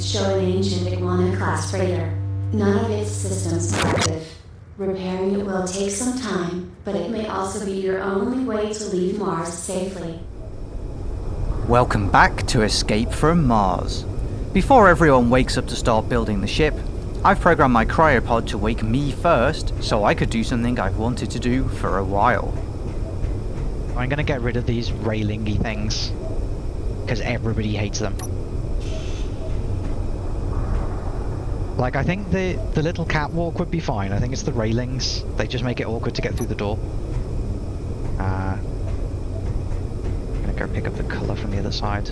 signs show an ancient Iguana-class freighter. None of its systems are active. Repairing it will take some time, but it may also be your only way to leave Mars safely. Welcome back to Escape from Mars. Before everyone wakes up to start building the ship, I've programmed my cryopod to wake me first so I could do something I've wanted to do for a while. I'm gonna get rid of these railingy things. Because everybody hates them. Like, I think the, the little catwalk would be fine. I think it's the railings. They just make it awkward to get through the door. Uh, I'm gonna go pick up the colour from the other side.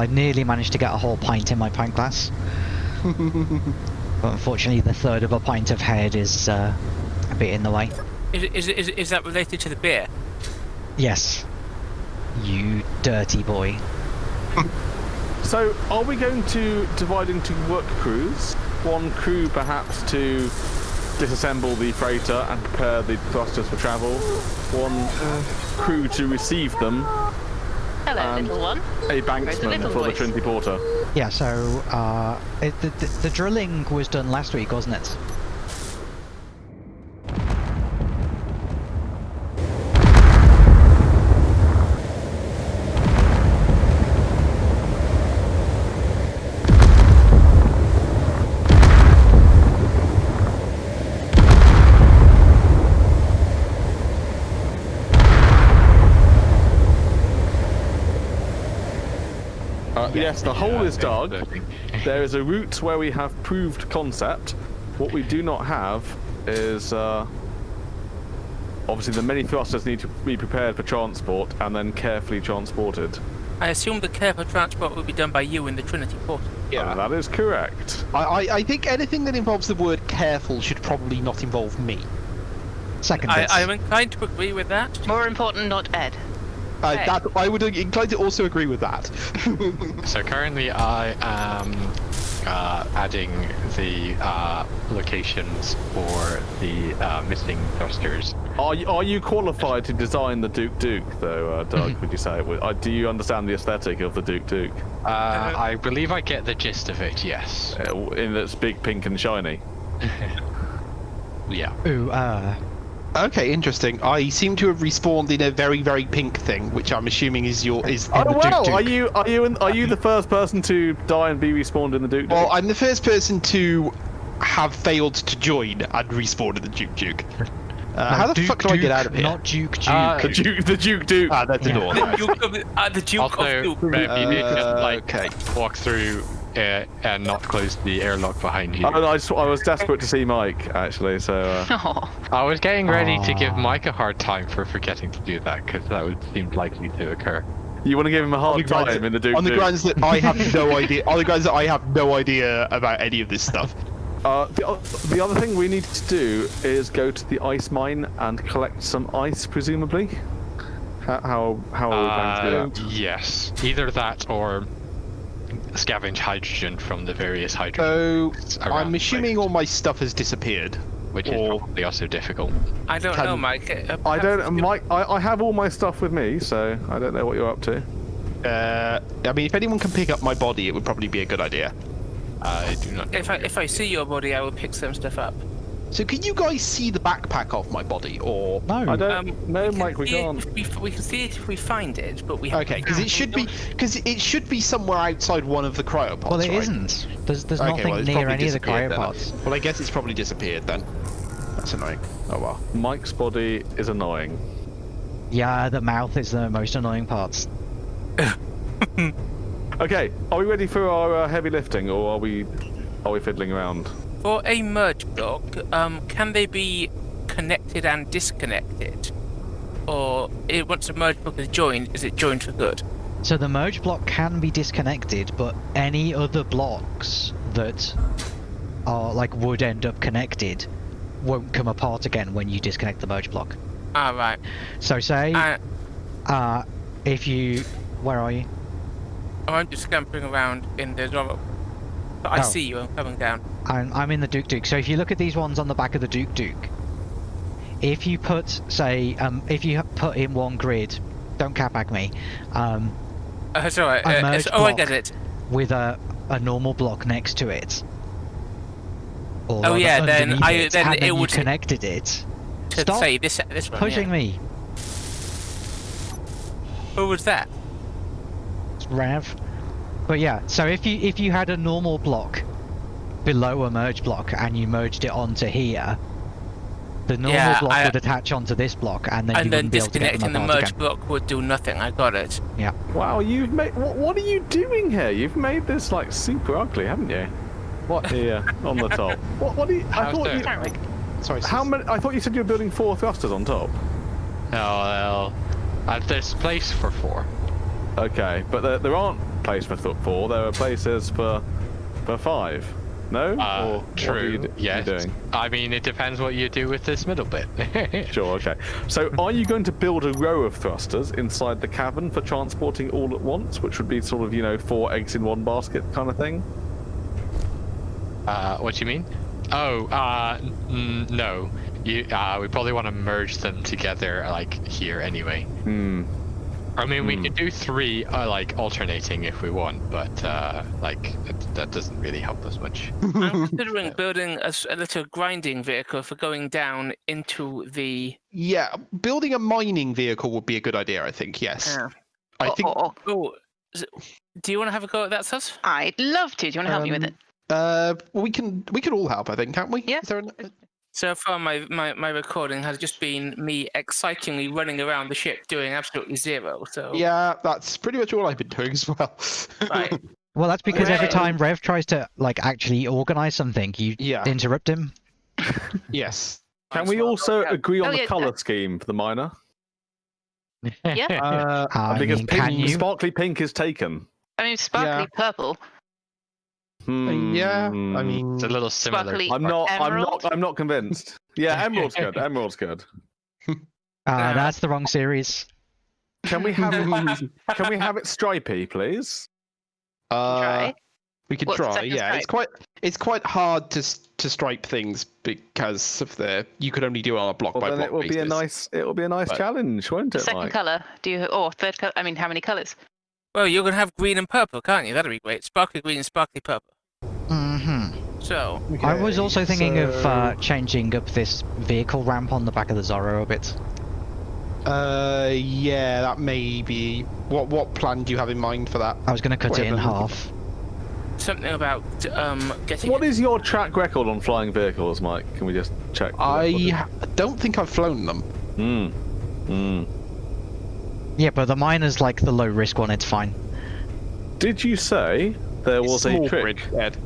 I nearly managed to get a whole pint in my pint glass. but unfortunately, the third of a pint of head is uh, a bit in the way. Is, it- is, it- is, it- is that related to the beer? Yes. You dirty boy. So, are we going to divide into work crews? One crew perhaps to disassemble the freighter and prepare the thrusters for travel. One uh, crew to receive them. Hello, Um, little one. A banksman little for the? Trinity Porter. Yeah, so uh, it, the, the, the drilling was done last week, wasn't it? Yes, the hole is dug. There is a route where we have proved concept. What we do not have is uh, obviously the many thrusters need to be prepared for transport and then carefully transported. I assume the care for transport will be done by you in the Trinity Port. Uh, that is correct. I, I, I think anything that involves the word careful should probably not involve me. Second I. I'm inclined to agree with that. More important, not Ed. Uh, Hey. that, I would incline to also agree with that. So currently I am uh, adding the uh, locations for the uh, missing thrusters. Are you, are you qualified to design the Duke Duke, though, uh, Doug? would you say it? Uh, do you understand the aesthetic of the Duke Duke? Uh, I believe I get the gist of it, yes. Uh, in that's big, pink, and shiny. Yeah. Ooh, uh, okay, interesting. I seem to have respawned in a very, very pink thing, which I'm assuming is your is in Oh the Duke wow! Duke. Are you are you in, are you the first person to die and be respawned in the Duke Duke? Well, I'm the first person to have failed to join and respawn in the Duke Duke. Uh, how the Duke fuck do I get out of here? Not Duke Duke. Uh, the Duke, the Duke Duke. Ah, that's a Yeah. door. The right. Duke of, uh, the Duke Also, of Duke. maybe you need to Uh, like okay. walk through uh, and not close the airlock behind you. Oh, no, I, just, I was desperate to see Mike, actually. So uh, Oh, I was getting ready to give Mike a hard time for forgetting to do that because that would seem likely to occur. you want to give him a hard the, grounds time in the Duke on the Duke. grounds that I have no idea. On the grounds that I have no idea about any of this stuff. Uh, the, the other thing we need to do is go to the ice mine and collect some ice, presumably. How how, how are we Uh, going to do that? yes, either that or scavenge hydrogen from the various So hydrogen. around I'm assuming all my stuff has disappeared. which is or- probably also difficult. I don't Can- know, Mike. Uh, I don't, Mike. I, I have all my stuff with me, so I don't know what you're up to. Uh, I mean, if anyone can pick up my body, it would probably be a good idea. I do not. If I if I see your body, I will pick some stuff up. So can you guys see the backpack of my body, or no. I don't. Um, no, can Mike, we can't. we, we can see it if we find it, but we haven't okay? Because it should be because it should be somewhere outside one of the cryopods. well, it right? not There's there's Okay, nothing well, it's near probably any of the disappeared then. cryopods. Well, I guess it's probably disappeared then. That's annoying. Oh well. Mike's body is annoying. Yeah, the mouth is the most annoying part. Okay, are we ready for our uh, heavy lifting, or are we are we fiddling around? For a merge block, um, can they be connected and disconnected, or it, once a merge block is joined, is it joined for good? So the merge block can be disconnected, but any other blocks that are like would end up connected won't come apart again when you disconnect the merge block. Ah, right. So say, Uh, uh, if you, where are you? oh, I'm just scampering around in the Zorro. But I Oh. see you, I'm coming down. I'm, I'm in the Duke Duke. So if you look at these ones on the back of the Duke Duke, if you put, say, um, if you put in one grid, don't catback me, um, Uh, it's alright. A Uh, it's, oh, I get it. with a, a normal block next to it. Or Oh, yeah, then I- it, then it then would- connected it. To Stop say this, this one. pushing yeah. me, Who was that? Rav. But yeah, so if you if you had a normal block below a merge block and you merged it onto here, the normal Yeah, block I- would attach onto this block, and then you and then wouldn't be able to get disconnecting the merge again. block would do nothing. I got it. Yeah. Wow, you've made. What, what are you doing here? You've made this like super ugly, haven't you? What here on the top? What? What are you? I How's thought you. Sorry. How many? I thought you said you were building four thrusters on top. No, well, uh, there's place for four. Okay, but there, there aren't places for th- four. There are places for for five. No? Uh, or what true. you yes. I mean, it depends what you do with this middle bit. Sure. Okay. So, are you going to build a row of thrusters inside the cavern for transporting all at once, which would be sort of you know four eggs in one basket kind of thing? Uh, what do you mean? Oh, uh, n- no. You, uh, we probably want to merge them together, like here anyway. Hmm. I mean, we Hmm. could do three, uh, like alternating if we want, but uh, like that, that doesn't really help us much. I'm considering building a little grinding vehicle for going down into the. Yeah, building a mining vehicle would be a good idea. I think. Yes. Uh, I Or- think. or- oh, is it- do you want to have a go at that, Sus? I'd love to. Do you want to help me with um, it? Uh, we can we can all help. I think, can't we? Yeah. Is there an, So far, my, my, my recording has just been me excitingly running around the ship doing absolutely zero. So yeah, that's pretty much all I've been doing as well. Right. Well, that's because every time Rev tries to like actually organize something, you Yeah. interrupt him. yes. Can we one. also Yeah. agree on Oh, the color scheme for the miner? Yeah. Uh, I because mean, pink, can you? sparkly pink is taken. I mean, sparkly purple. Hmm. yeah. I mean, It's a little similar. Sparkly I'm not. I'm Emerald? not. I'm not convinced. Yeah, emerald's good. Emerald's good. Uh, that's the wrong series. Can we have it? can we have it stripy, please? uh, Try. we could What's the try. second Yeah, it's stripe? quite it's quite hard to s- to stripe things because of the you could only do it on a block Well, by then block it will be a basis. nice. It will be a nice But- challenge, won't it? Second Mike? color. Do you? Or third color? I mean, how many colors? Well, you're going to have green and purple, can't you? That'd be great. Sparkly green and sparkly purple. Mm hmm So, I was also thinking of uh, changing up this vehicle ramp on the back of the Zorro a bit. Uh, yeah, that may be. What what plan do you have in mind for that? I was going to cut it in half. something about um, getting. What is your track record on flying vehicles, Mike? Can we just check? I ha- don't think I've flown them. Hmm. Hmm. Yeah, but the miner's like the low risk one. It's fine. Did you say there was a trick grid, Ed.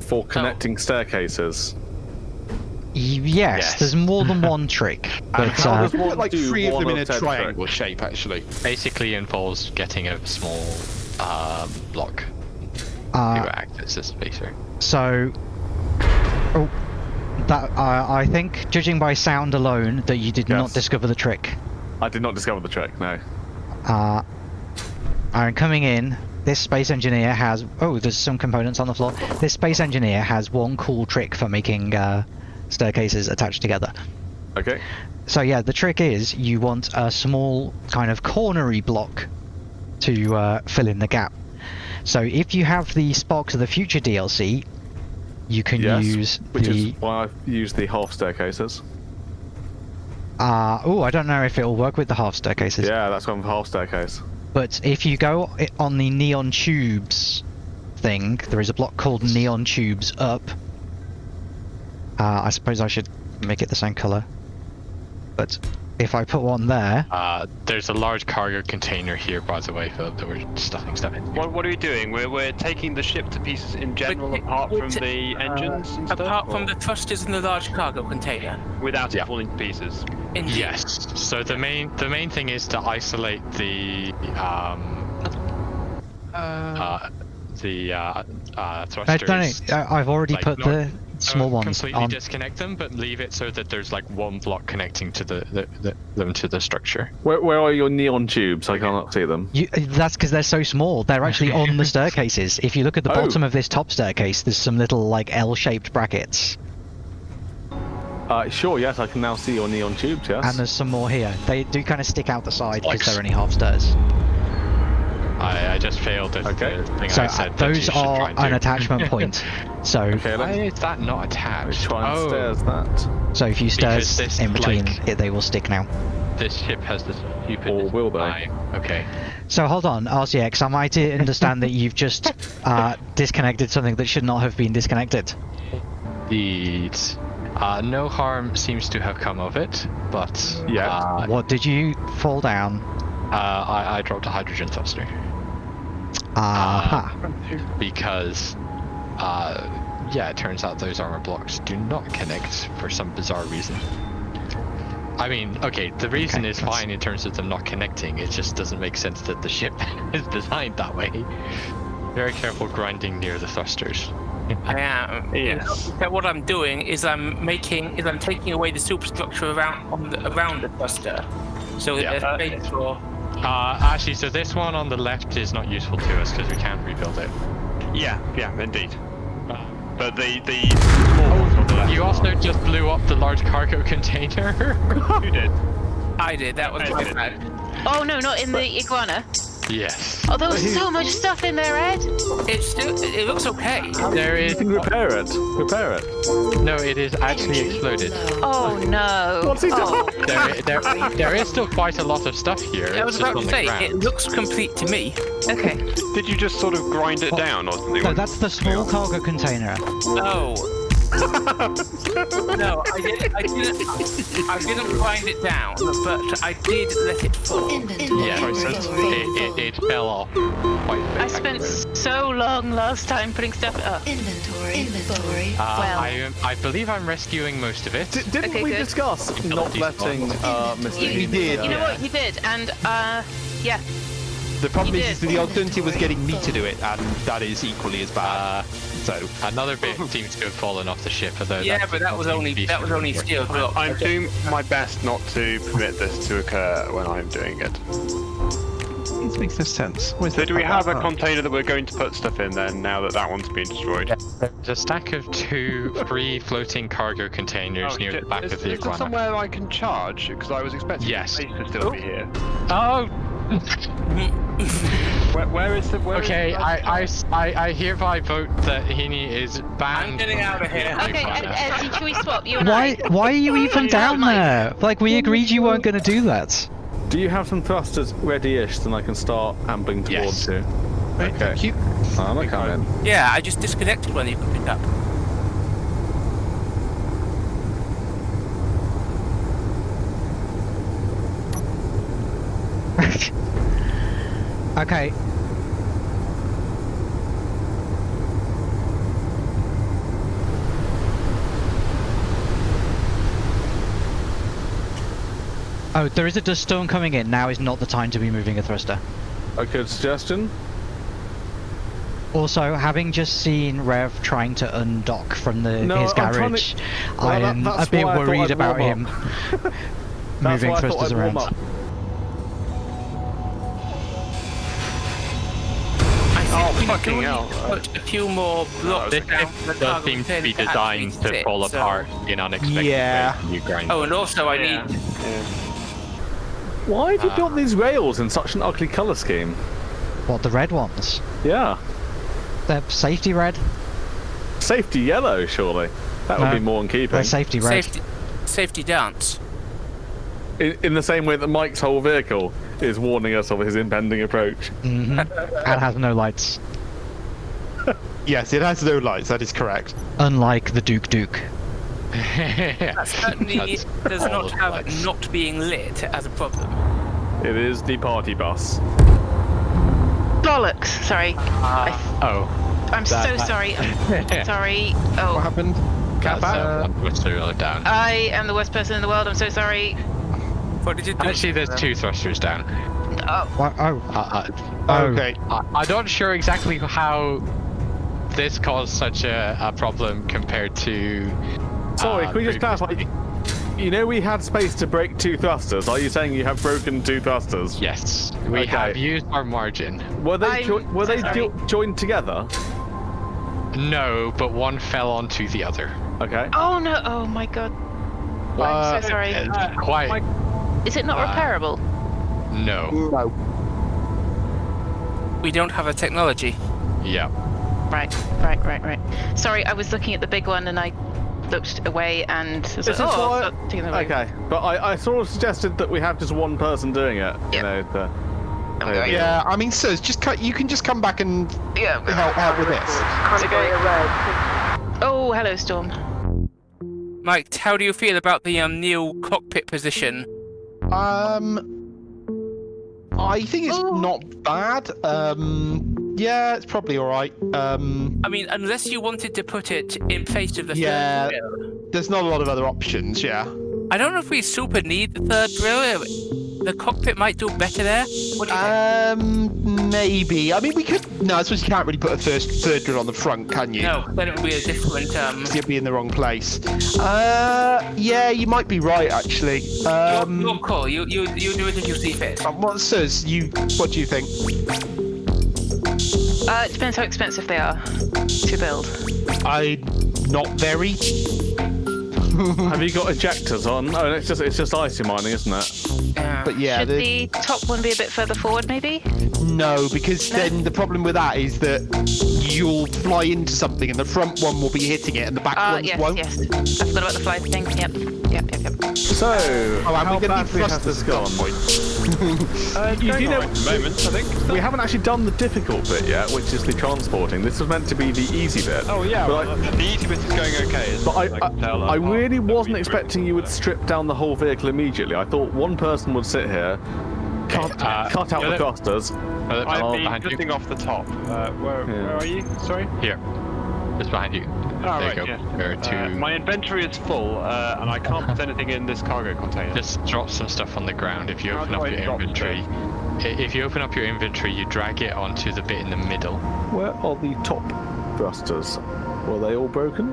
for connecting staircases? Yes, Yes. there's more than one trick, And but how uh, does one put like do three of them in a said triangle trick? shape, actually. Basically involves getting a small um, block uh, to act as a spacer. So, oh, that uh, I think, judging by sound alone, that you did not discover the trick. I did not discover the trick. No. Uh, and coming in, this space engineer has. Oh, there's some components on the floor. This space engineer has one cool trick for making uh, staircases attached together. Okay. So yeah, the trick is you want a small kind of cornery block to uh, fill in the gap. So if you have the Sparks of the Future DLC, you can Yes. use Which the. is why I used the half staircases. Uh, oh, I don't know if it'll work with the half staircases. Yeah, that's one for half staircase. But if you go on the neon tubes thing, there is a block called neon tubes up. Uh, I suppose I should make it the same color. But If I put one there, Uh, there's a large cargo container here, by the way, Philip, that we're stuffing stuff in. What, what are we doing? We're, we're taking the ship to pieces in general, it- apart we're from ta- the engines and stuff? Apart from or the thrusters in the large cargo container. Without Yeah. it falling to pieces. Indeed. Yes. So the main the main thing is to isolate the um uh, the uh, uh, I thrusters. don't know. I- I've already like, put not- the small uh, ones completely on. disconnect them, but leave it so that there's like one block connecting to the, the, the them to the structure. Where, where are your neon tubes? I cannot see them. You, that's because they're so small. They're actually on the staircases. If you look at the Oh. bottom of this top staircase, there's some little like L-shaped brackets, Uh, sure, yes, I can now see your neon tubes, yes. and there's some more here. They do kind of stick out the side because Like they're only half stairs. I, I just failed at Okay. the thing So I uh, said. that you those are try and an do. attachment point. So, Okay, Why is that not attached? try and oh, stairs that. so if you Because stairs this, in between, like- it, they will stick now. this ship has this stupid. Or will they? design. Okay. So hold on, RCX. Am I to understand that you've just uh, disconnected something that should not have been disconnected? Indeed. Uh, no harm seems to have come of it, but Yeah. uh, What did you fall down? Uh, I, I dropped a hydrogen thruster Aha. because, uh, yeah, it turns out those armor blocks do not connect for some bizarre reason. I mean, okay, the reason Okay, is that's- fine in terms of them not connecting. It just doesn't make sense that the ship is designed that way. Very careful grinding near the thrusters. I am. Yes. So what I'm doing is I'm making is I'm taking away the superstructure around on the, around the thruster, so Yeah. there's space for. Uh, actually, so this one on the left is not useful to us because we can't rebuild it. Yeah, yeah, indeed. Uh, But the, the small ones on the left. You also just blew up the large cargo container. Who did? I did. That was my bad. Oh no, not in the iguana. Yes. Oh, there was so much stuff in there, Ed. It's still. It looks okay. There is. You can repair it. Repair it. no. It is actually exploded. Oh no. What's he oh. doing? There, there, there is still quite a lot of stuff here. I was about to say ground. it looks complete to me. Okay. Did you just sort of grind it oh. down or something? No, that's the small cargo container. No. No, I didn't. I didn't. I didn't grind it down, but I did let it fall. Yeah, it, it, it fell off quite I spent spectacularly. so long last time putting stuff up. Inventory. Inventory. Uh, well. I, I believe I'm rescuing most of it. D- didn't Okay, we good. discuss not letting uh, Mr. You Heaney, did. You know what? You did, and uh, yeah. The problem is, is did. the alternative was getting me to do it, and that is equally as bad. Uh, so, another bit seems to have fallen off the ship, although Yeah, but that was only that was only featured. steel block. I'm doing my best not to permit this to occur when I'm doing it. it makes no sense. So do we have a container that we're going to put stuff in then, now that that one's been destroyed? There's a stack of two free floating cargo containers Oh, near the back is, of the is there iguana. somewhere I can charge? Because I was expecting Yes. the space to still be here. Oh, Where, where is the? Where is okay. the- I, I s- I- I hereby vote that Heaney is banned. I'm getting out of here. Okay, Ed, iguana. Ed, should we swap you and Why? I? Why are you even down there? Like we agreed you weren't going to do that. Do you have some thrusters ready-ish, then I can start ambling Yes. towards you? Right, Okay. thank you. I'm a coming. Yeah, I just disconnected when you picked up. Okay. Oh, there is a dust storm coming in. Now is not the time to be moving a thruster. Okay, good suggestion. Also, having just seen Rev trying to undock from the No, his garage, to- I Well, that- am a bit I worried about him moving I thrusters around. up. Fucking hell. Put a few more blocks This down the does cargo seem to be designed actually to sit, fall so- apart in unexpected Yeah. ways. when You grind Oh, and also I Yeah. need. Why have you Ah. built these rails in such an ugly colour scheme? What the red ones? Yeah. They're safety red. Safety yellow, surely. That would No, be more in keeping. They're safety red. Safety, safety dance. In, in the same way that Mike's whole vehicle is warning us of his impending approach. hmm and has no lights, Yes, it has no lights. That is correct. unlike the Duke Duke. That certainly That's does not have life. not being lit as a problem. It is the party bus. Bollocks. Sorry. I, Oh, I'm so that- sorry. I'm sorry. What Oh, happened? that's Kappa? uh, what's down. I am the worst person in the world. I'm so sorry. What did you do? Actually, there's two thrusters down. Oh, What? Oh, Uh, Oh. Okay. uh, I, I'm not sure exactly how this caused such a, a problem compared to. Sorry, uh, can we just clarify? previously. You know we had space to break two thrusters. Are you saying you have broken two thrusters? Yes, we Okay. have used our margin. Were they jo- were they jo- joined together? No, but one fell onto the other. Okay. oh no. Oh my god. I'm so sorry. Uh, quite. Is it not uh, repairable? No. No. We don't have a technology. Yeah. Right, right, right, right. Sorry, I was looking at the big one and I looked away and was This like, oh, why- I'll taking them away. Okay, but I, I sort of suggested that we have just one person doing it. You know, the, I'm. Yeah, I mean, sirs, just cut. You can just come back and Yeah. help out with this. Oh, hello, Storm. Mike, how do you feel about the um, new cockpit position? Um, I think it's Oh. not bad. Um, yeah, it's probably all right. Um, I mean, unless you wanted to put it in place of the Yeah. third grill. there's not a lot of other options. Yeah. I don't know if we super need the third grill. The cockpit might do better there. What do you think? Um, maybe. I mean, we could. No, I suppose you can't really put a first third drill on the front, can you? No, then it would be a different. Um, You'd be in the wrong place. Uh, yeah, you might be right actually. Um, your, your call. You you you do it if you see fit. um, what says you? What do you think? Uh, it depends how expensive they are to build. I not very. have you got ejectors on? Oh, it's just it's just icy mining, isn't it? Yeah. But yeah, Should the, the top one be a bit further forward, maybe? no, because then the problem with that is that you'll fly into something and the front one will be hitting it and the back Ah, ones yes, won't. yes. I forgot about the fly thing. Yep, yep, yep, yep. So, Oh, and how we're gonna need badly has thrusters this gone? Uh, you do know, moment, I think. we haven't actually done the difficult bit yet, which is the transporting. This was meant to be the easy bit. Oh yeah, But well, I- the easy bit is going okay. But I, it? I, can tell, I really wasn't expecting you would stuff. strip down the whole vehicle immediately. I thought one person would sit here, cut, uh, cut out the Philip? thrusters. Uh, I've been drifting off the top. Uh, where, Yeah. where are you? Sorry. Here. Just behind you. Oh, there right, you go. yeah. There are two. Uh, my inventory is full, uh, and I can't put anything in this cargo container. Just drop some stuff on the ground. If you How open up I your inventory, i- if you open up your inventory, you drag it onto the bit in the middle. Where are the top thrusters? Were they all broken?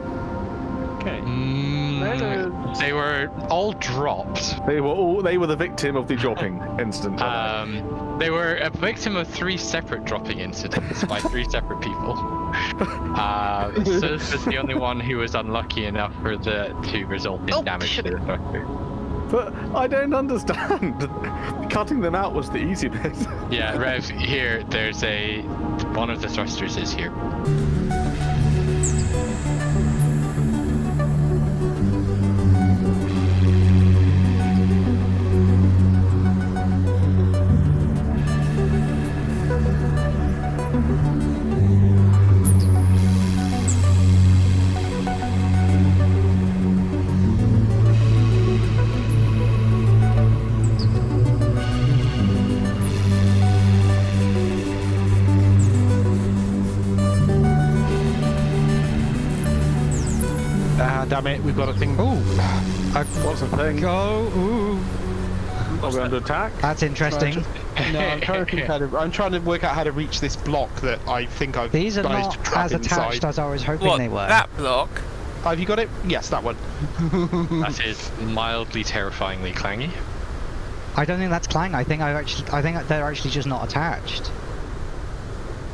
Okay. Mm, they were all dropped. They were all. They were the victim of the dropping incident. weren't Um, they were a victim of three separate dropping incidents by three separate people. Uh, Sus was the only one who was unlucky enough for the to result in Oh, damage shit. to the thruster. But I don't understand. Cutting them out was the easy bit. Yeah, Rev, here, there's a. One of the thrusters is here. Ah, damn it, we've got a thing. ooh, What's the thing? go, ooh. Are we under attack? That's interesting. No, I'm trying to think how to. I'm trying to work out how to reach this block that I think I've These are managed not to trap as attached inside. as I was hoping What they were. that block? Have you got it? Yes, that one. That is mildly terrifyingly clangy. I don't think that's Clang. I think I've actually, I think they're actually just not attached.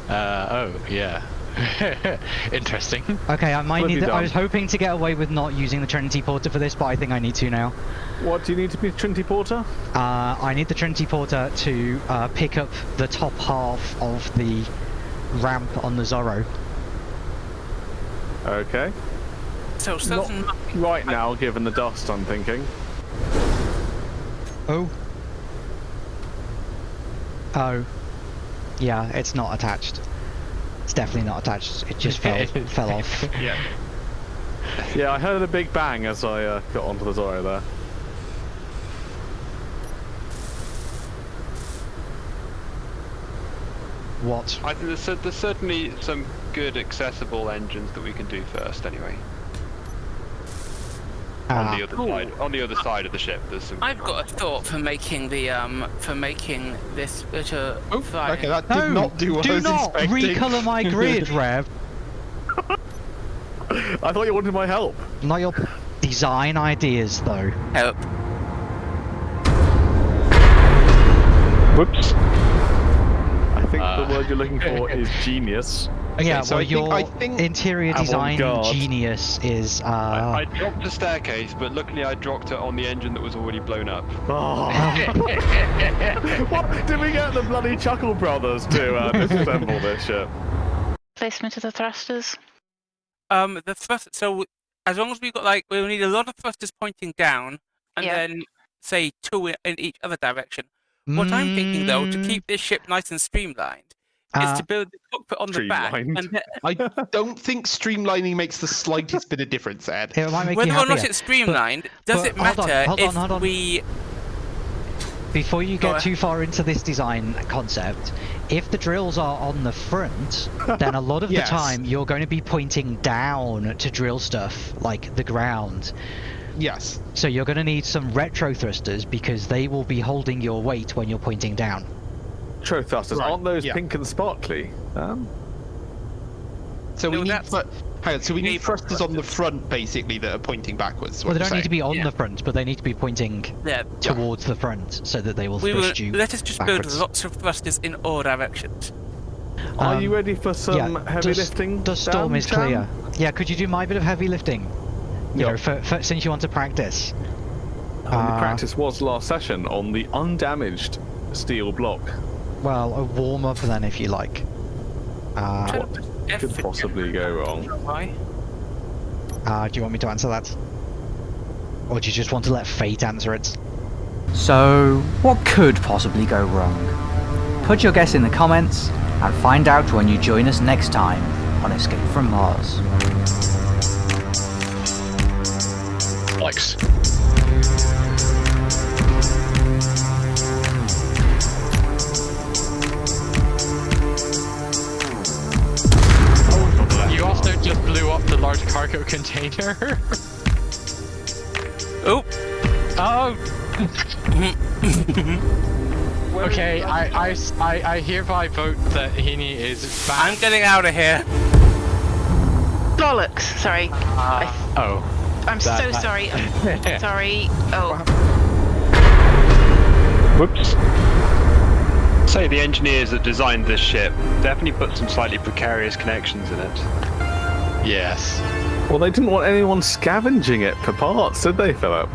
Uh, oh, yeah. Interesting. Okay, I might What need. The, I was hoping to get away with not using the Trinity Porter for this, but I think I need to now. What do you need to be Trinity Porter? Uh, I need the Trinity Porter to uh, pick up the top half of the ramp on the Zorro. Okay. So certain. Right now, given the dust, I'm thinking. Oh. Oh. Yeah, it's not attached. It's definitely not attached. It just fell fell off. Yeah. Yeah, I heard a big bang as I uh, got onto the Zorro there. What? I think there's, there's certainly some good accessible engines that we can do first, anyway. Ah. on the other side, on the other side of the ship, there's some. I've got a thought for making the um for making this better. Oh, fly. okay, that did No, not do what I do was not expecting. recolor my grid, Rev. I thought you wanted my help. Not your design ideas, though. Help. Whoops. I think Uh. the word you're looking for is genius. yeah, so well, I think- your I think- interior design Avant-garde. genius is. Uh, I, I dropped the staircase, but luckily I dropped it on the engine that was already blown up. Oh. what? Did we get the bloody Chuckle Brothers to uh, disassemble this ship? Placement of the thrusters. Um, the thrust. So as long as we've got like we'll need a lot of thrusters pointing down, and Yeah. then say two in, in each other direction. What I'm thinking though, to Mm, keep this ship nice and streamlined, uh, is to build the cockpit on the back, and I don't think streamlining makes the slightest bit of difference, Ed. it might make whether you or not it's streamlined, does but it hold on, matter hold on, if hold on. we? Before you get too far into this design concept, if the drills are on the front, then a lot of Yes. the time you're going to be pointing down to drill stuff, like the ground. Yes. So you're going to need some retro thrusters because they will be holding your weight when you're pointing down. Tro thrusters, Right, aren't those yeah. pink and sparkly? Um, So we need that's- hang on, so we need Naval thrusters on the front basically that are pointing backwards. Well, they don't you're need to be on Yeah. the front, but they need to be pointing Yeah, towards the front so that they will we will. thrust you. Let us just backwards. build lots of thrusters in all directions. are Um, you ready for some yeah, heavy does- lifting? The storm is Chan? clear. Yeah, could you do my bit of heavy lifting? You Yeah. know, for, for, since you want to practice. And the Uh, practice was last session on the undamaged steel block. Well, a warm up then, if you like. Uh, What could possibly go wrong? uh, do you want me to answer that? Or do you just want to let fate answer it? So, what could possibly go wrong? Put your guess in the comments and find out when you join us next time on Escape from Mars. Alex. You also just blew up the large cargo container. Oh, Oh. okay, I, I s- I- I hereby vote that Heaney is back. I'm getting out of here. Bollocks! Sorry. Uh, I, Oh. I'm that- so that- sorry. I'm sorry. Oh, Whoops. Say the engineers that designed this ship definitely put some slightly precarious connections in it. Yes. Well, they didn't want anyone scavenging it for parts, did they, Philip?